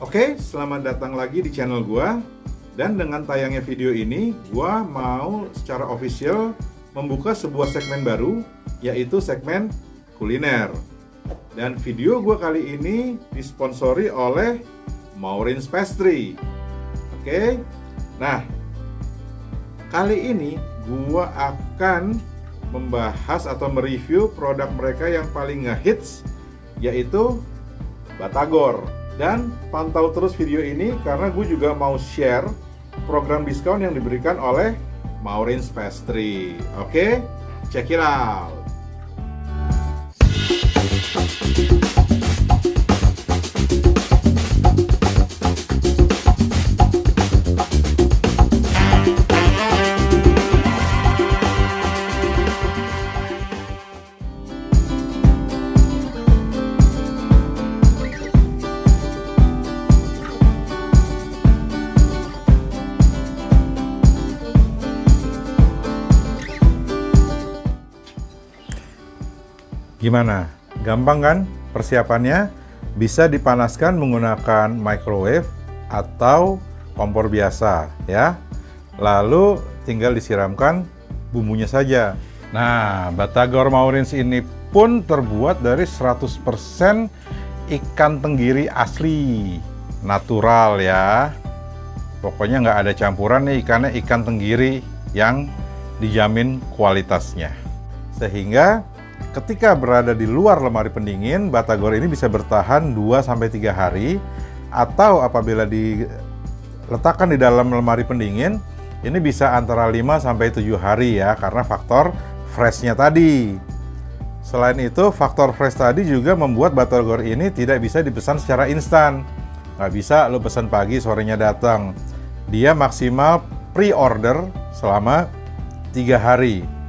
Oke, selamat datang lagi di channel gua. Dan dengan tayangnya video ini, gua mau secara official membuka sebuah segmen baru, yaitu segmen kuliner. Dan video gua kali ini disponsori oleh Maureen's Pastry. Oke, nah kali ini gua akan membahas atau mereview produk mereka yang paling ngehits, yaitu Batagor. Dan pantau terus video ini karena gue juga mau share program diskon yang diberikan oleh Maureen's Pastry. Oke, check it out. Gimana? Gampang kan persiapannya? Bisa dipanaskan menggunakan microwave atau kompor biasa ya. Lalu tinggal disiramkan bumbunya saja. Nah, Batagor Maurins ini pun terbuat dari 100% ikan tenggiri asli, natural ya. Pokoknya nggak ada campuran nih ikannya ikan tenggiri yang dijamin kualitasnya. Sehingga Ketika berada di luar lemari pendingin, batagor ini bisa bertahan 2-3 hari atau apabila diletakkan di dalam lemari pendingin, ini bisa antara 5-7 hari ya karena faktor freshnya tadi. Selain itu, faktor fresh tadi juga membuat batagor ini tidak bisa dipesan secara instan. Nggak bisa lo pesan pagi, sorenya datang. Dia maksimal pre-order selama 3 hari.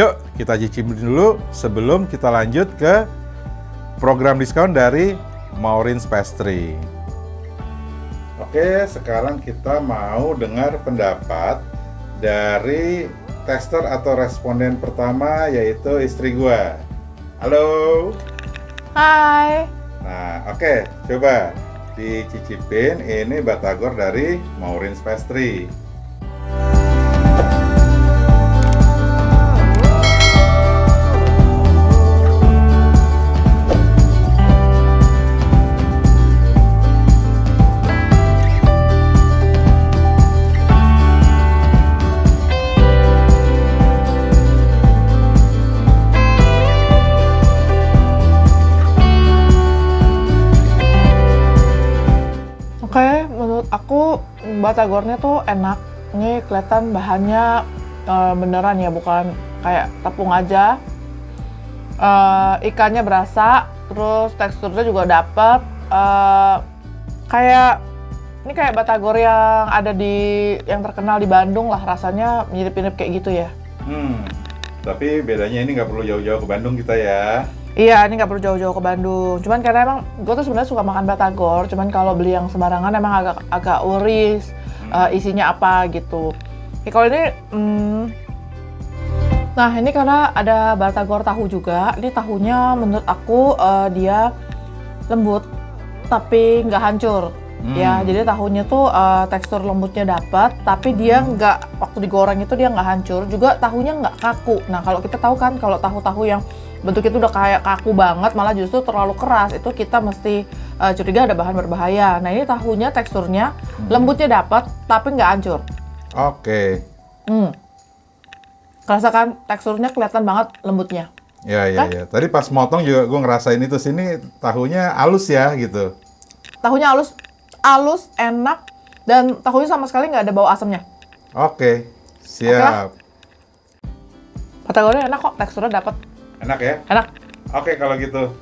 Yuk, kita cicipin dulu sebelum kita lanjut ke program diskon dari Maureen's Pastry. Oke, sekarang kita mau dengar pendapat dari tester atau responden pertama yaitu istri gua. Halo. Hai. Nah, oke, coba dicicipin ini batagor dari Maureen's Pastry. Batagornya tuh enak. Ini kelihatan bahannya uh, beneran ya, bukan kayak tepung aja. Uh, ikannya berasa, terus teksturnya juga dapet. Uh, kayak ini kayak batagor yang ada di yang terkenal di Bandung lah rasanya mirip-mirip kayak gitu ya. Hmm. Tapi bedanya ini nggak perlu jauh-jauh ke Bandung kita ya. Iya, ini nggak perlu jauh-jauh ke Bandung. Cuman karena emang gue tuh sebenarnya suka makan batagor, cuman kalau beli yang sembarangan emang agak agak uris hmm. uh, isinya apa gitu. Ya, kalau ini, hmm, nah ini karena ada batagor tahu juga. Ini tahunya menurut aku uh, dia lembut, tapi nggak hancur. Hmm. Ya, jadi tahunya tuh uh, tekstur lembutnya dapat, tapi dia hmm. nggak waktu digoreng itu dia nggak hancur. Juga tahunya nggak kaku. Nah, kalau kita tahu kan kalau tahu-tahu yang bentuk itu udah kayak kaku banget malah justru terlalu keras itu kita mesti uh, curiga ada bahan berbahaya nah ini tahunya teksturnya hmm. lembutnya dapat tapi nggak hancur oke okay. hmm. kan teksturnya kelihatan banget lembutnya ya ya kan? ya tadi pas motong juga gue ngerasain itu sini tahunya halus ya gitu tahunya halus halus enak dan tahunya sama sekali nggak ada bau asamnya oke okay. siap Patagornya enak kok teksturnya dapat Enak ya? Enak. Oke kalau gitu.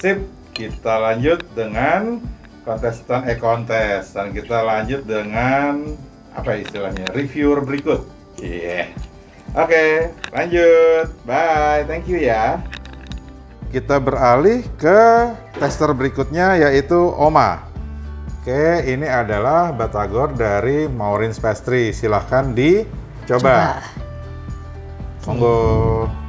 Sip. Kita lanjut dengan kontestan eh kontes dan kita lanjut dengan apa istilahnya? Reviewer berikut. Iya. Yeah. Oke, lanjut. Bye. Thank you ya. Kita beralih ke tester berikutnya yaitu Oma. Oke, ini adalah batagor dari Maureen's Pastry. Silahkan dicoba. Coba. Monggo.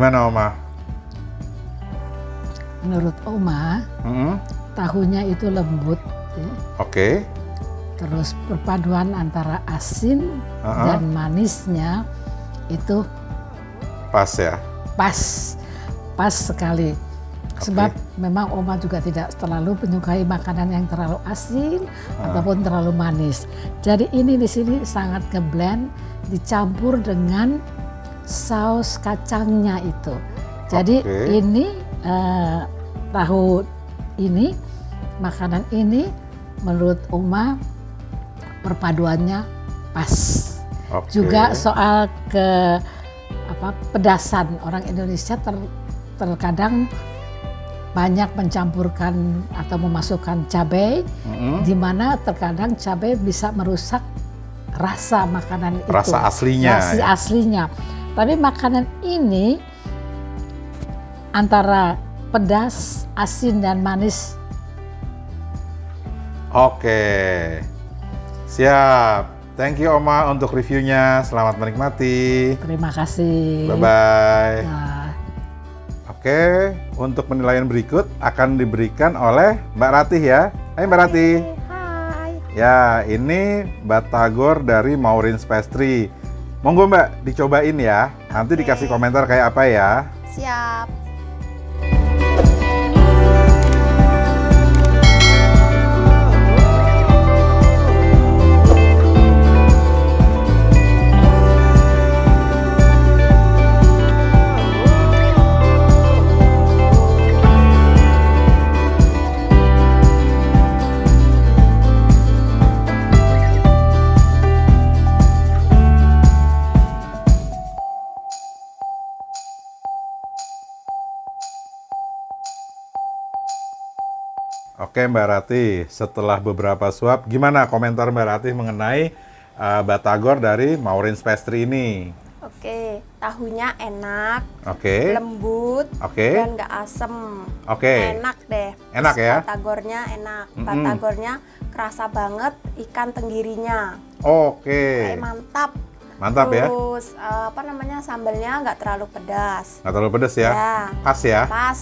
Gimana Oma? Menurut Oma, Mm-mm. tahunya itu lembut, ya. Oke. terus perpaduan antara asin Uh-uh. dan manisnya itu Pas ya. pas, pas sekali. Sebab memang Oma juga tidak terlalu menyukai makanan yang terlalu asin ataupun terlalu manis. Jadi ini di sini sangat ngeblend, dicampur dengan saus kacangnya itu. Jadi Oke. ini eh, tahu ini makanan ini menurut Oma perpaduannya pas. Oke. Juga soal ke apa pedasan orang Indonesia ter- terkadang banyak mencampurkan atau memasukkan cabai Mm-mm. di mana terkadang cabai bisa merusak rasa makanan itu. Rasa aslinya. Rasa ya. aslinya. Tapi makanan ini antara pedas, asin dan manis Oke. Siap. Thank you Oma untuk reviewnya. Selamat menikmati. terima kasih. Bye bye. Nah, Oke, untuk penilaian berikut akan diberikan oleh Mbak Ratih ya. Hai Mbak Ratih. Hai. Ya, ini batagor dari Maureen's Pastry. Monggo Mbak, dicobain ya. Nanti Oke. dikasih komentar kayak apa ya. Siap. Oke Mbak Ratih, setelah beberapa suap, gimana komentar Mbak Ratih mengenai uh, batagor dari Maureen's Pastry ini? Oke, tahunya enak, Oke, lembut, oke, dan nggak asem. oke. Enak deh. Enak Terus ya? Batagornya enak. Mm-mm. Batagornya kerasa banget ikan tenggirinya. Oke, mantap. mantap ya. Terus eh, apa namanya sambalnya nggak terlalu pedas. Nggak terlalu pedes ya? Ya, Pas ya? pas.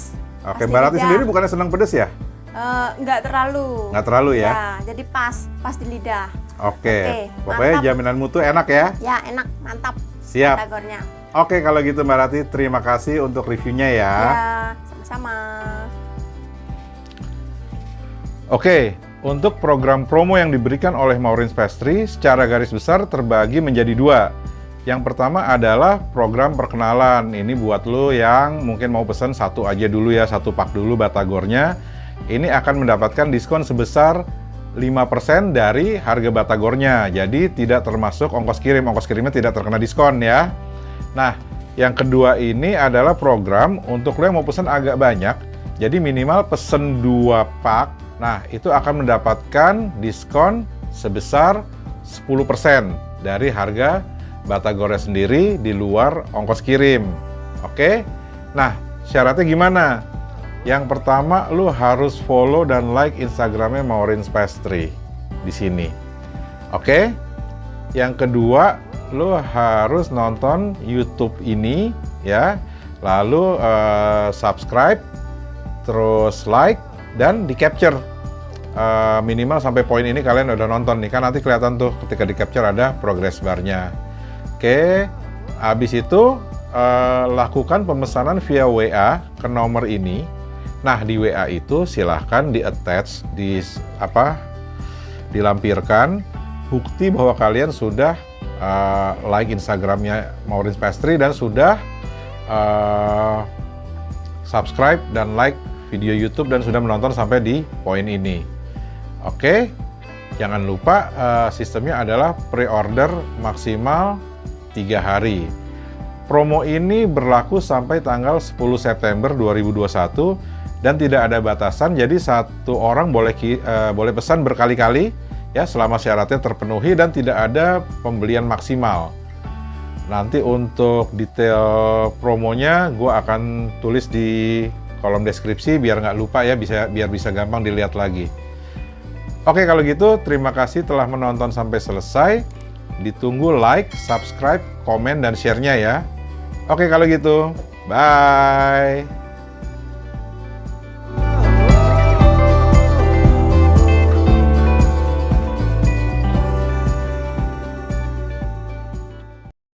Oke, Mbak lidah. sendiri bukannya senang pedes ya? Eh, nggak terlalu. Nggak terlalu ya? Ya, jadi pas, pas di lidah. Oke, Oke, pokoknya mantap. jaminan mutu enak ya? Ya, enak, mantap. Siap. Batagornya. Oke, kalau gitu Mbak Ratih, terima kasih untuk reviewnya ya. Ya, sama-sama. Oke, untuk program promo yang diberikan oleh Maureen's Pastry secara garis besar terbagi menjadi dua. Yang pertama adalah program perkenalan. Ini buat lo yang mungkin mau pesan satu aja dulu ya, satu pak dulu batagornya. Ini akan mendapatkan diskon sebesar 5% dari harga batagornya. Jadi tidak termasuk ongkos kirim. Ongkos kirimnya tidak terkena diskon ya. Nah, yang kedua ini adalah program untuk lo yang mau pesan agak banyak. Jadi minimal pesen dua pak. Nah, itu akan mendapatkan diskon sebesar 10% dari harga batagornya sendiri di luar ongkos kirim. Oke? Nah, syaratnya gimana? Yang pertama, lu harus follow dan like Instagramnya Maureen's Pastry di sini. Oke? Yang kedua, lu harus nonton YouTube ini ya. Lalu eh, subscribe, terus like dan di capture. Eh, minimal sampai poin ini kalian udah nonton nih kan nanti kelihatan tuh ketika di capture ada progress barnya. Oke, habis itu eh, lakukan pemesanan via WA ke nomor ini. Nah di WA itu silahkan di attach di apa dilampirkan bukti bahwa kalian sudah eh, like Instagramnya Maureen's Pastry dan sudah eh, subscribe dan like video YouTube dan sudah menonton sampai di poin ini. Oke, jangan lupa eh, sistemnya adalah pre-order maksimal tiga hari. Promo ini berlaku sampai tanggal 10 September 2021 dan tidak ada batasan. Jadi satu orang boleh eh, boleh pesan berkali-kali ya selama syaratnya terpenuhi dan tidak ada pembelian maksimal. Nanti untuk detail promonya gue akan tulis di kolom deskripsi biar nggak lupa ya bisa biar bisa gampang dilihat lagi. Oke kalau gitu terima kasih telah menonton sampai selesai. Ditunggu like, subscribe, komen dan share-nya ya. Oke kalau gitu Bye.